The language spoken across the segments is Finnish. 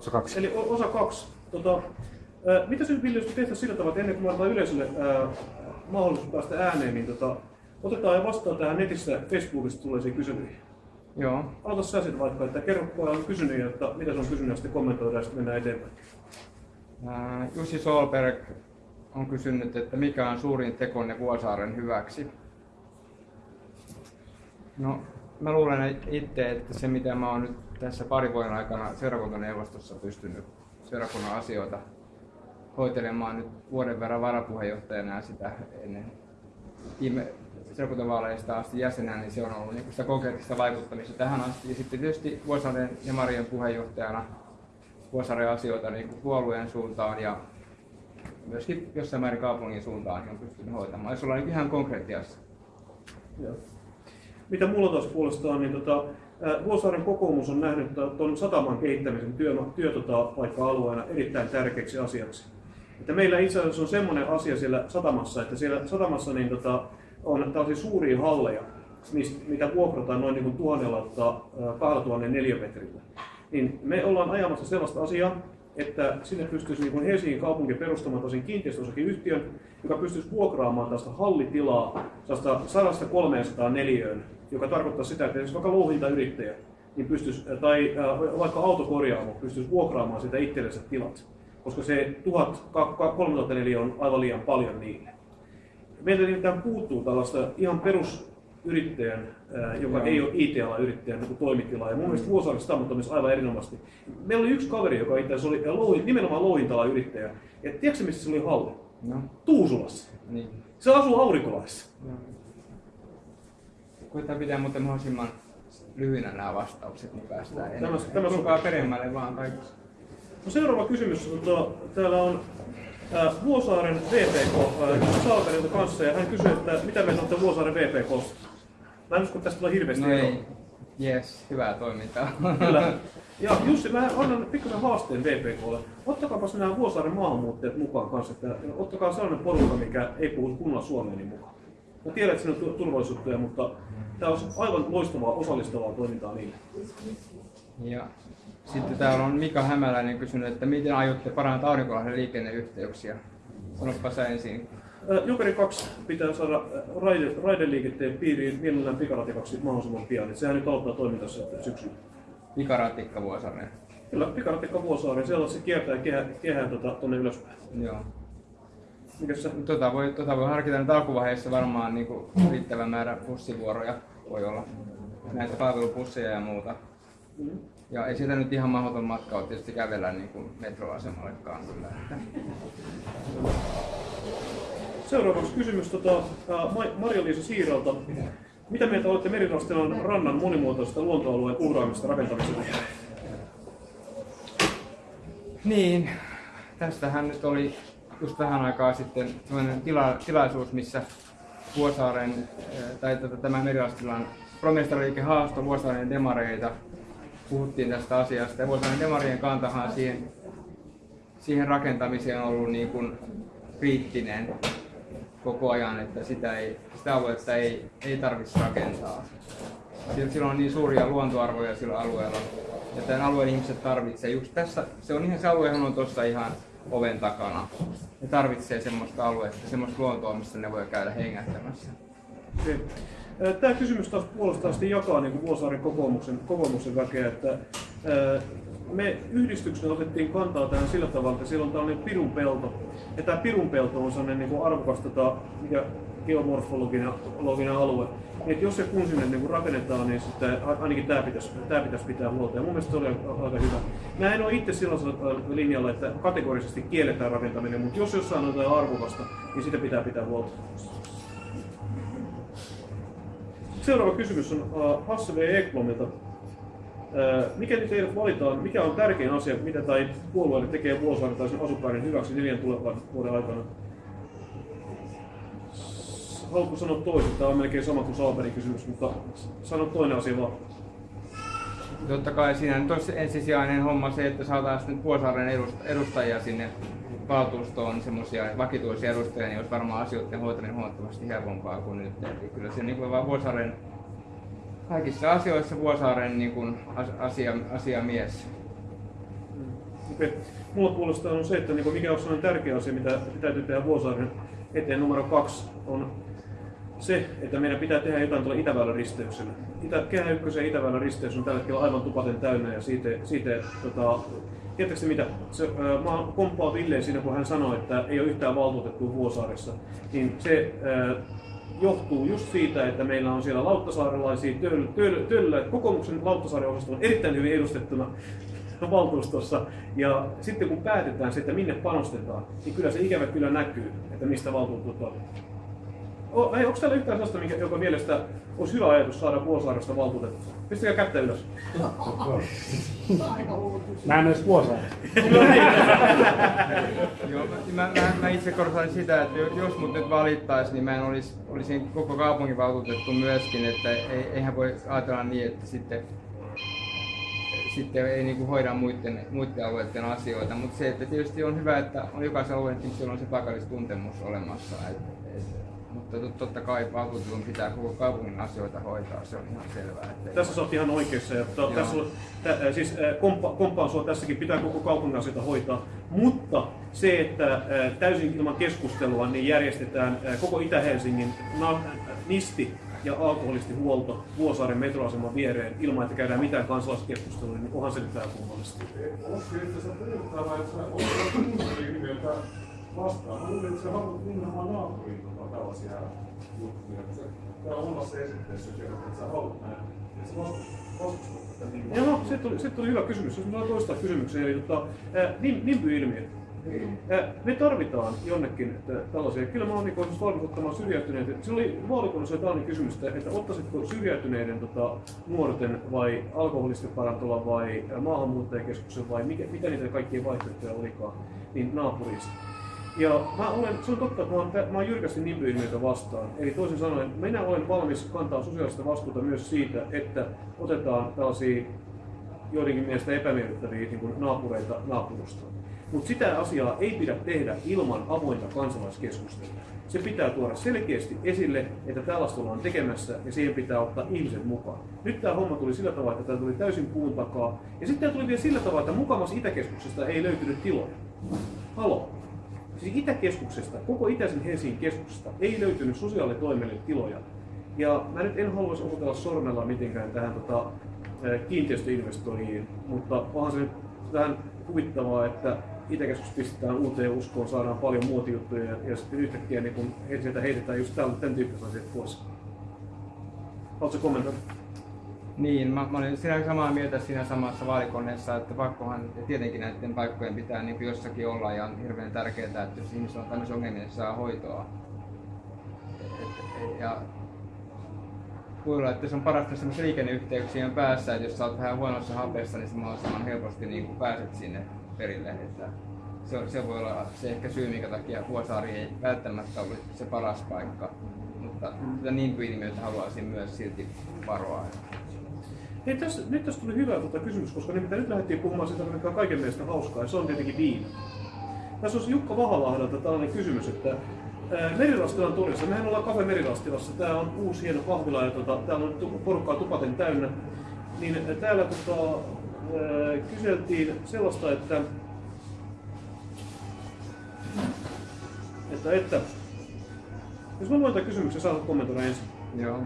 Osa kaksi. Eli osa kaksi. Tota, ää, mitä se Ville, jos tehtäisiin sillä tavalla, että ennen kuin me annetaan yleisölle ää, mahdollisuus päästä ääneen, niin tota, otetaan ja vastaan tähän netissä Facebookista tulleisiin kyselyihin. Joo. Aloita sä sitten vaikka, että kerro kun on kysynyt, että mitä se on kysynyt ja sitten kommentoidaan ja sitten mennään eteenpäin. Ää, Jussi Solberg on kysynyt, että mikä on suurin tekonne Vuosaaren hyväksi. No, mä luulen itse, että se mitä mä oon nyt tässä parin vuoden aikana seurakuntaneuvostossa pystynyt seurakunnan asioita hoitelemaan nyt vuoden verran varapuheenjohtajana ja sitä ennen viime seurakuntavaaleista asti jäsenä, niin se on ollut niin sitä konkreettista vaikuttamista tähän asti. Ja sitten tietysti Vuosaaren ja Marien puheenjohtajana Vuosaaren asioita niin kuin puolueen suuntaan ja myöskin jossain määrin kaupungin suuntaan niin on pystynyt hoitamaan. Jos ollaan niin ihan konkreettiassa. Joo. Mitä mulla taas puolestaan, niin tota, Vuosaaren kokoomus on nähnyt tuon sataman kehittämisen työ, työ tota, paikka-alueena erittäin tärkeäksi asiaksi. Että meillä itse asiassa on semmoinen asia siellä satamassa, että siellä satamassa niin tota, on tällaisia suuria halleja, mistä, mitä vuokrataan noin niin kuin tuhannella, tota, ää, 2000 neliömetrillä. Niin me ollaan ajamassa sellaista asiaa, että sinne pystyisi niin kuin Helsingin kaupunki perustamaan tosin kiinteistöosakeyhtiön, joka pystyisi vuokraamaan tästä hallitilaa 100-300 neliöön, joka tarkoittaa sitä, että jos vaikka louhintayrittäjä niin pystyisi, tai äh, vaikka autokorjaamo pystyisi vuokraamaan sitä itsellensä tilat, koska se 1000-3000 neliö on aivan liian paljon niille. Meiltä nimittäin puuttuu tällaista ihan perusyrittäjän, äh, joka Joo. ei ole IT-alan yrittäjän niin toimitila. Ja mun mielestä tämä on myös aivan erinomaisesti. Meillä oli yksi kaveri, joka itse asiassa oli louhi, nimenomaan louhintalan yrittäjä. Ja tiedätkö missä se oli halli? No, Tuusulassa. niin. Se asuu Aurinkolaissa. Joo. Koitetaan pitää muuten mahdollisimman lyhyinä nämä vastaukset, niin päästään Tämä- enemmän. tämä Tulkaa sopii. peremmälle vaan kaikki. No seuraava kysymys. Tota, täällä on ää, Vuosaaren VPK ää, Salperilta kanssa ja hän kysyy, että mitä me sanotte Vuosaaren VPKsta. Mä en usko, että tästä tulee hirveästi No ei. Yes, hyvää toimintaa. Kyllä. Ja Jussi, mä annan pikkusen haasteen VPKlle. Ottakaapas nämä Vuosaaren maahanmuuttajat mukaan kanssa. Että ottakaa sellainen porukka, mikä ei puhu kunnolla suomea niin mukaan. Mä tiedän, että siinä on tu- turvallisuutta, mutta tämä on aivan loistavaa osallistavaa toimintaa niille. Ja sitten täällä on Mika Hämäläinen kysynyt, että miten aiotte parantaa Aurinkolahden liikenneyhteyksiä? Sanoppa sä ensin. Jokeri 2 pitää saada raide, raideliikenteen piiriin mielellään pikaratikaksi mahdollisimman pian. Et sehän nyt aloittaa toimintassa syksyllä. Pikaratikka Vuosaareen. Kyllä, pikaratikka Vuosaari, siellä se kiertää kehä, kehään tota, tuonne ylöspäin. Joo. Mikäs se? Tota voi, tota voi harkita nyt alkuvaiheessa varmaan niin kuin riittävä määrä bussivuoroja voi olla. Näitä palvelupusseja ja muuta. Mm. Ja ei siitä nyt ihan mahdoton matka ole tietysti kävellä niin kuin metroasemallekaan kyllä. Seuraavaksi kysymys tota, Marja-Liisa Siiralta. Mitä mieltä olette Merirastilan rannan monimuotoisesta luontoalueen uhraamista rakentamisesta? Niin, tästähän nyt oli just vähän aikaa sitten sellainen tila, tilaisuus, missä Vuosaaren, eh, tai tätä, tämä Merilastilan promestariliike haastoi Vuosaaren demareita. Puhuttiin tästä asiasta ja Vuosaaren demarien kantahan siihen, siihen rakentamiseen on ollut niin kuin kriittinen koko ajan, että sitä, ei, sitä aluetta ei, ei tarvitse rakentaa. Sillä on niin suuria luontoarvoja sillä alueella. Ja tämän alueen ihmiset tarvitsee just tässä, se on ihan se aluehan on tuossa ihan oven takana. Ne tarvitsee semmoista aluetta, semmoista luontoa, missä ne voi käydä hengähtämässä. Ää, Tämä kysymys taas puolestaan jakaa niin kuin Vuosaaren kokoomuksen, kokoomuksen väkeä, että me yhdistyksenä otettiin kantaa tähän sillä tavalla, että siellä on tällainen pirunpelto. Ja tämä pirunpelto on sellainen niin kuin arvokas tota, mikä geomorfologinen loginen alue. Että jos se kun sinne niin rakennetaan, niin sitten ainakin tämä pitäisi, tämä pitäisi pitää huolta. Ja mun mielestä se oli aika hyvä. Mä en ole itse sellaisella linjalla, että kategorisesti kielletään rakentaminen, mutta jos jossain on jotain arvokasta, niin sitä pitää pitää huolta. Seuraava kysymys on Hasse V. Ekblomilta. Mikäli teidät valitaan, mikä on tärkein asia, mitä tai puolueelle tekee Vuosaaren tai sen asukkaiden hyväksi neljän tulevan vuoden aikana? Haluatko sanoa toisen? Tämä on melkein sama kuin Salberin kysymys, mutta sano toinen asia vaan. Totta kai siinä nyt olisi ensisijainen homma se, että saataisiin edust- edustajia sinne valtuustoon, semmoisia vakituisia edustajia, niin olisi varmaan asioiden hoitaminen huomattavasti helpompaa kuin nyt. Eli kyllä se niin kuin vaan Vuosaaren, kaikissa asioissa Vuosaaren niin kuin as- asia, asiamies. Okei. Mulla puolestaan on se, että niin mikä on sellainen tärkeä asia, mitä täytyy tehdä Vuosaaren eteen numero kaksi, on se, että meidän pitää tehdä jotain tuolla Itäväylän risteyksellä. Itä, Kehä 1 ja Itäväylän risteys on tällä hetkellä aivan tupaten täynnä ja siitä, siitä tota, Tiedätkö mitä? Se, äh, mä komppaan Villeen siinä, kun hän sanoi, että ei ole yhtään valtuutettua Vuosaaressa. Niin se äh, johtuu just siitä, että meillä on siellä lauttasaarelaisia töllä, töllä, töllä. kokoomuksen lauttasaaren osasto on erittäin hyvin edustettuna valtuustossa. Ja sitten kun päätetään se, että minne panostetaan, niin kyllä se ikävä kyllä näkyy, että mistä valtuutetut on. O, ei, onko täällä yhtään sellaista, minkä, joka mielestä olisi hyvä ajatus saada Vuosaaresta valtuutettua? Pistäkää kättä ylös. Mä en edes Vuosaari. Joo, mä, mä, mä, itse korostan sitä, että jos mut nyt valittaisi, niin mä en olisi, olisin koko kaupungin valtuutettu myöskin, että ei, eihän voi ajatella niin, että sitten sitten ei niin kuin hoida muiden, muiden alueiden asioita, mutta se, että tietysti on hyvä, että on jokaisen alueen on se paikallistuntemus olemassa. Et, et, mutta totta kai valtuutetun pitää koko kaupungin asioita hoitaa, se on ihan selvää. Että tässä sä oot ihan oikeassa. Ja to, tässä on, tä, siis komppa, komppaan sua tässäkin, pitää koko kaupungin asioita hoitaa. Mutta se, että täysin ilman keskustelua niin järjestetään koko Itä-Helsingin nisti ja alkoholistihuolto Vuosaaren metroaseman viereen ilman, että käydään mitään kansalaiskeskustelua, niin onhan se nyt vähän kummallista. Olisiko itse asiassa puhuttavaa, että sä olet vastaan? Mä luulen, että sä haluat nimenomaan naapuriin tota, tällaisia juttuja. Tää on omassa esitteessä kerrot, että sä haluat näin. Ja sä vastustat tätä niin. Joo, se tuli, se tuli hyvä kysymys. Jos mä toistaa kysymyksen, eli tota, NIMBY-ilmiö. Me tarvitaan jonnekin tällaisia. Kyllä mä oon niin valmis ottamaan syrjäytyneitä. Se oli vaalikunnassa tällainen kysymys, että ottaisitko syrjäytyneiden tota, nuorten vai alkoholistiparantola vai maahanmuuttajakeskuksen vai mikä, mitä niitä kaikkia vaihtoehtoja olikaan, niin naapurista. Ja mä olen, se on totta, että mä oon, mä oon jyrkästi nimbyilmiötä vastaan. Eli toisin sanoen, minä olen valmis kantaa sosiaalista vastuuta myös siitä, että otetaan tällaisia joidenkin mielestä epämiellyttäviä niin naapureita naapurustoon. Mutta sitä asiaa ei pidä tehdä ilman avointa kansalaiskeskustelua. Se pitää tuoda selkeästi esille, että tällaista ollaan tekemässä ja siihen pitää ottaa ihmiset mukaan. Nyt tämä homma tuli sillä tavalla, että tämä tuli täysin puun takaa. Ja sitten tämä tuli vielä sillä tavalla, että mukamassa Itäkeskuksesta ei löytynyt tiloja. Halo. Siis Itäkeskuksesta, koko Itäisen Helsingin keskuksesta ei löytynyt sosiaalitoimelle tiloja. Ja mä nyt en haluaisi osoitella sormella mitenkään tähän tota, kiinteistöinvestoijiin, mutta onhan se vähän huvittavaa, että Itäkeskus pistetään uuteen uskoon, saadaan paljon muotijuttuja ja, ja sitten yhtäkkiä niin kun sieltä heitetään just tämän, tämän tyyppiset asiat pois. Haluatko kommentoida? Niin, mä, mä olin siinä samaa mieltä siinä samassa vaalikoneessa, että pakkohan tietenkin näiden paikkojen pitää niin jossakin olla ja on hirveän tärkeää, että jos ihmiset on tämmöisiä ongelmia, niin saa hoitoa. Et, ja voi olla, että se on parasta semmoisen liikenneyhteyksien päässä, että jos sä oot vähän huonossa hapessa, niin mahdollisimman helposti niin pääset sinne perille. Että se, se voi olla se ehkä syy, minkä takia Vuosaari ei välttämättä ole se paras paikka. Mutta niin ilmiötä haluaisin myös silti varoa. Hei, tässä, nyt tässä tuli hyvä tuota kysymys, koska nimittäin nyt lähdettiin puhumaan siitä, mikä on kaiken mielestä hauskaa, ja se on tietenkin viina. Tässä olisi Jukka Vahalahdelta tällainen kysymys, että Merilastilan torissa, mehän ollaan Kafe Merilastilassa, tää on uusi hieno kahvila ja tota, täällä on porukkaa tupaten täynnä. Niin täällä tota, kyseltiin sellaista, että, että, että jos mä luen tämän kysymyksen, saat kommentoida ensin. Joo.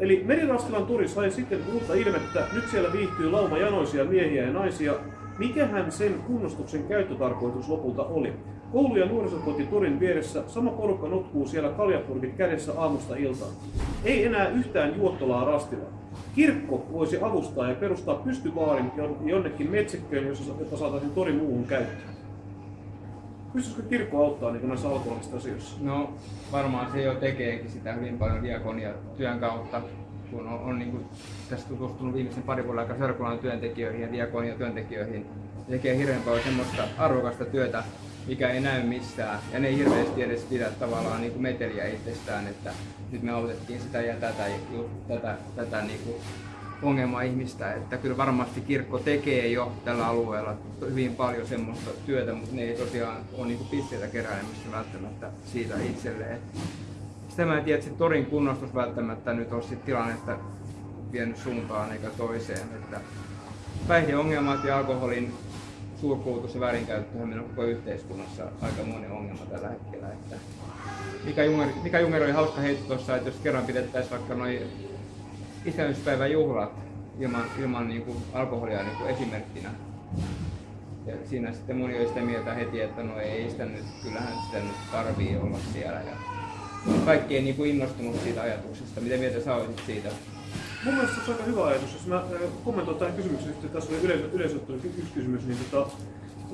Eli Merirastilan turi sai sitten uutta ilmettä. Nyt siellä viihtyy lauma janoisia miehiä ja naisia. Mikähän sen kunnostuksen käyttötarkoitus lopulta oli? Koulu- ja nuorisokoti Turin vieressä sama porukka nutkuu siellä kaljapurkit kädessä aamusta iltaan. Ei enää yhtään juottolaa rastilla. Kirkko voisi avustaa ja perustaa pystyvaarin jonnekin metsikköön, jossa saataisiin torin muuhun käyttöön. Pystyisikö kirkko auttaa niin näissä alkoholista asioissa? No varmaan se jo tekeekin sitä hyvin paljon diakonia työn kautta, kun on, on niin kuin, tässä tutustunut viimeisen pari vuoden aikana seurakunnan työntekijöihin ja diakonia työntekijöihin. Tekee hirveän paljon semmoista arvokasta työtä, mikä ei näy missään. Ja ne ei hirveästi edes pidä tavallaan niin kuin meteliä itsestään, että nyt me autettiin sitä ja tätä, tätä, tätä niin kuin ongelma-ihmistä, että kyllä varmasti kirkko tekee jo tällä alueella hyvin paljon semmoista työtä, mutta ne ei tosiaan ole niin pisteitä keräilemistä välttämättä siitä itselleen. Sitä mä en tiedä, että torin kunnostus välttämättä nyt on sit tilannetta vienyt suuntaan eikä toiseen. Että päihdeongelmat ja alkoholin suurkulutus ja väärinkäyttö on koko yhteiskunnassa aika monen ongelma tällä hetkellä. Että Mika, Junger, Mika Junger oli hauska heitto tuossa, että jos kerran pidettäisiin vaikka noin itsenäisyyspäivän juhlat ilman, ilman niin kuin alkoholia niin kuin esimerkkinä. Ja siinä sitten moni oli sitä mieltä heti, että no ei sitä nyt, kyllähän sitä nyt tarvii olla siellä. Ja kaikki ei niin kuin innostunut siitä ajatuksesta. Mitä mieltä sä olisit siitä? Mun mielestä se on aika hyvä ajatus. Jos mä äh, kommentoin tähän kysymykseen, että tässä oli yleisö, yleisöltä oli yksi kysymys, niin tota,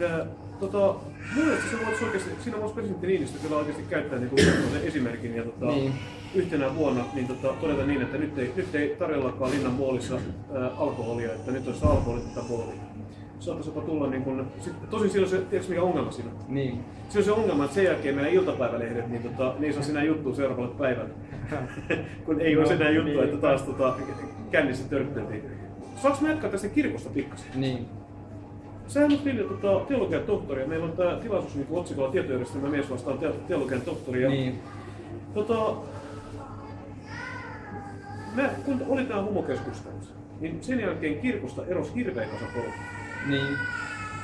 ää, tota, mun mielestä se voisi oikeasti, siinä voisi presidentti Niinistö kyllä oikeasti käyttää niin kuin esimerkin ja tota, Niin. yhtenä vuonna niin tota, todeta niin, että nyt ei, nyt ei tarjollakaan linnan muolissa ää, alkoholia, että nyt olisi alkoholitta puoli. Saattaisi jopa tulla niin kuin, sit, tosin siinä on se, tiedätkö mikä ongelma siinä? on? Niin. Se on se ongelma, että sen jälkeen meidän iltapäivälehdet, niin tota, ei saa sinä juttua seuraavalle päivälle. Kun ei ole No, enää juttua, niin. että taas tota, kännissä törtteltiin. Saanko mä jatkaa tästä kirkosta pikkasen? Niin. Sähän on Vilja tota, teologian tohtori ja meillä on tämä tilaisuus niin otsikolla tietojärjestelmä mies vastaan te- teologian tohtori. Ja, Niin. tota, mä, kun oli tämä homokeskustelussa, niin sen jälkeen kirkosta erosi hirveä kasa porukka. Niin.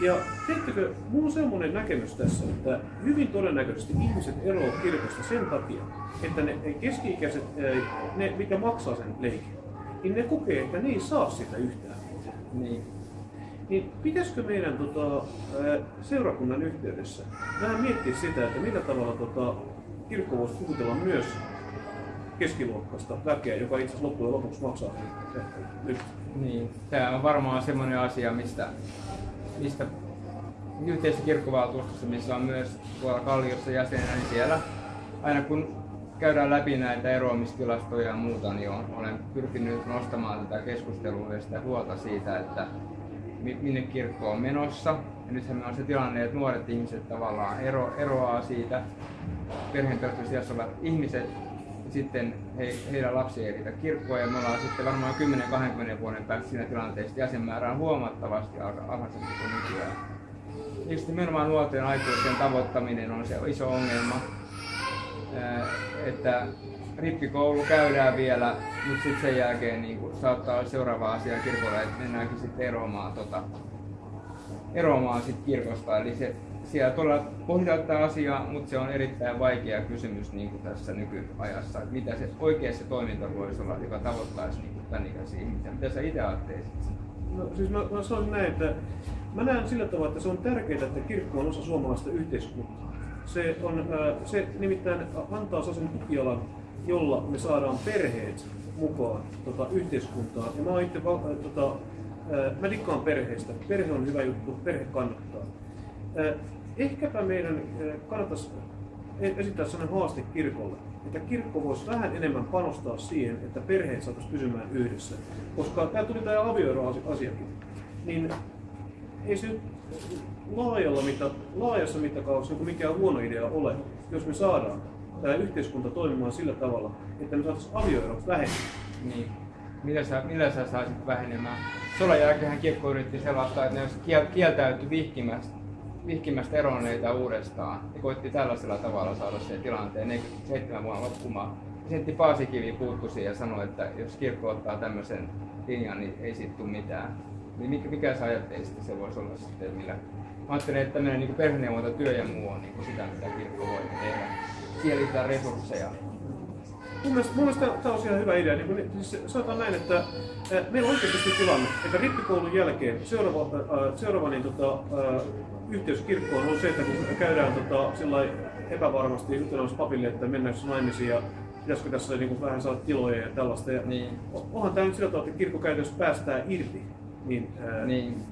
Ja tiedättekö, mulla on semmoinen näkemys tässä, että hyvin todennäköisesti ihmiset eroavat kirkosta sen takia, että ne keski-ikäiset, ne mikä maksaa sen leikin, niin ne kokee, että ne ei saa sitä yhtään. Niin. Niin pitäisikö meidän tota, seurakunnan yhteydessä vähän miettiä sitä, että millä tavalla tota, kirkko voisi puhutella myös keskiluokkaista väkeä, joka itse asiassa loppujen lopuksi maksaa nyt. Niin, tämä on varmaan semmoinen asia, mistä, mistä yhteisessä kirkkovaltuustossa, missä on myös tuolla Kalliossa jäsenä, niin siellä aina kun käydään läpi näitä eroamistilastoja ja muuta, niin olen pyrkinyt nostamaan tätä keskustelua ja sitä huolta siitä, että minne kirkko on menossa. Ja nythän me on se tilanne, että nuoret ihmiset tavallaan ero, eroaa siitä perheen olevat ihmiset sitten he, heidän lapsi ei riitä kirkkoon ja me ollaan sitten varmaan 10-20 vuoden päästä siinä tilanteessa, jäsenmäärä on huomattavasti alha- alhaisempi kuin nykyään. Sitten nimenomaan nuorten aikuisten tavoittaminen on se iso ongelma, että rippikoulu käydään vielä, mutta sitten sen jälkeen niin kuin, saattaa olla seuraava asia kirkolla, että mennäänkin sitten eroamaan, tota, eroamaan sit kirkosta. Eli se, siellä todella pohditaan tätä asiaa, mutta se on erittäin vaikea kysymys niin kuin tässä nykyajassa, että mitä se oikea se toiminta voisi olla, joka tavoittaisi niin kuin tämän ikäisiä ihmisiä. Mitä sä itse ajattelisit? No, siis mä, mä sanoisin näin, että mä näen sillä tavalla, että se on tärkeää, että kirkko on osa suomalaista yhteiskuntaa. Se, on, se nimittäin antaa sellaisen tukialan, jolla me saadaan perheet mukaan tota, yhteiskuntaan. Ja mä, itse, tota, mä dikkaan perheistä. Perhe on hyvä juttu, perhe kannattaa. Ehkäpä meidän kannattaisi e- esittää sellainen haaste kirkolle, että kirkko voisi vähän enemmän panostaa siihen, että perheet saataisiin pysymään yhdessä. Koska tämä tuli tämä avioeroasiakin, niin ei se laajalla mitta, laajassa mittakaavassa niin mikään huono idea ole, jos me saadaan tämä yhteiskunta toimimaan sillä tavalla, että me saataisiin avioerot vähemmän. Niin. Millä sä, millä sä saisit vähenemään? Sodan jälkeen kirkko yritti sellaista, että ne kieltäytyi vihkimästä, vihkimästä eronneita uudestaan. Ja koitti tällaisella tavalla saada sen tilanteen ne seitsemän vuonna loppumaan. Presidentti Paasikivi puuttui siihen ja sanoi, että jos kirkko ottaa tämmöisen linjan, niin ei siitä tule mitään. Niin mikä, mikä sä ajattelisit, että se voisi olla sitten, millä... Mä ajattelen, että tämmöinen niin perheneuvontatyö ja muu on niin sitä, mitä kirkko voi tehdä. Siellä resursseja. Mun mielestä, mun mielestä tämä on ihan hyvä idea. Niin kun, siis sanotaan näin, että meillä on oikeasti tilanne, että rippikoulun jälkeen seuraava, ää, seuraava niin, tota, yhteys kirkkoon on se, että kun käydään tota, epävarmasti juttelemassa papille, että mennäänkö naimisiin ja pitäisikö tässä niin kuin, vähän saada tiloja ja tällaista. Ja Niin. Onhan tämä nyt sillä tavalla, että kirkko käytännössä päästää irti niin, ää, Niin,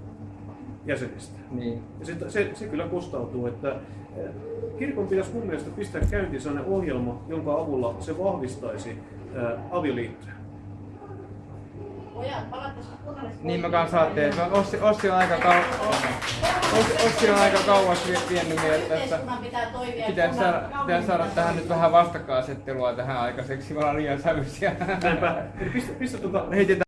jäsenistä. niin. Ja se, se, se kyllä kostautuu, että kirkon pitäisi mun mielestä pistää käyntiin sellainen ohjelma, jonka avulla se vahvistaisi ää, avioliittoja. Niin mä kanssa ajattelin, että Ossi, Ossi on aika kau- Ossi, Ossi on aika kauas vie- vienyt tässä. Yhteiskunnan pitää. Pitäisi saada, pitäisi saada pitää tähän nyt vähän vastakkainasettelua tähän aikaiseksi, ollaan liian sävyisiä. Näinpä. Pistä, pistä tuota, Heitetään